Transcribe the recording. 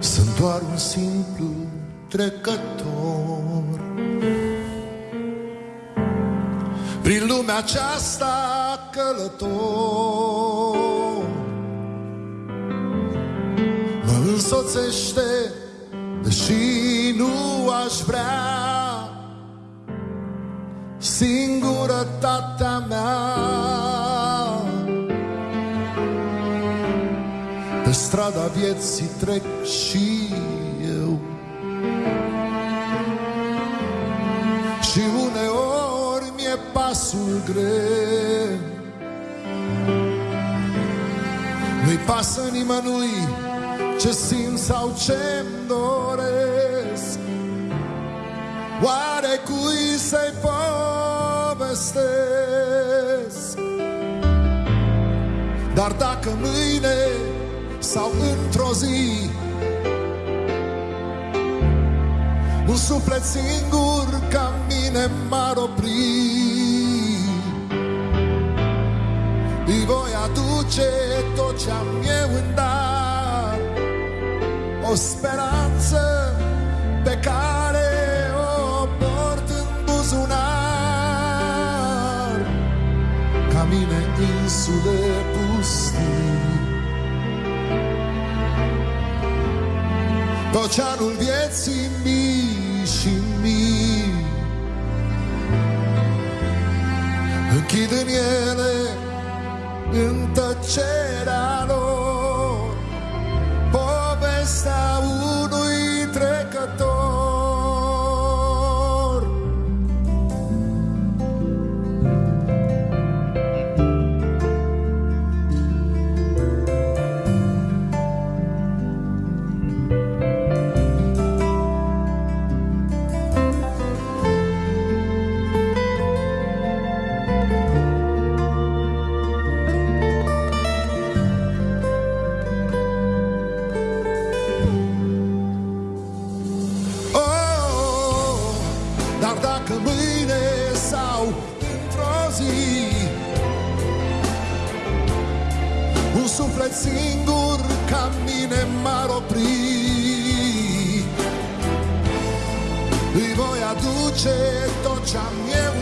Santuário un simple Prin lumea aceasta călător. Mă însoțește Deși nu aș vrea. Singurătatea mea. Pe strada vieții trec și pasul greu. Nu-i pasă nimănui ce simt sau ce-mi doresc. Oare cui să-i povestesc? Dar dacă mâine sau într-o zi Un suflet singur ca mine m-ar opri ce-am eu în dar. O speranță pe care o port în buzunar. Ca mine insule pustii. Pe oceanul vieții mii și mii. Închid în ele non taceranno povesta sau într-o zi Un suflet singur ca mine m-ar opri Îi voi aduce tot ce-am eu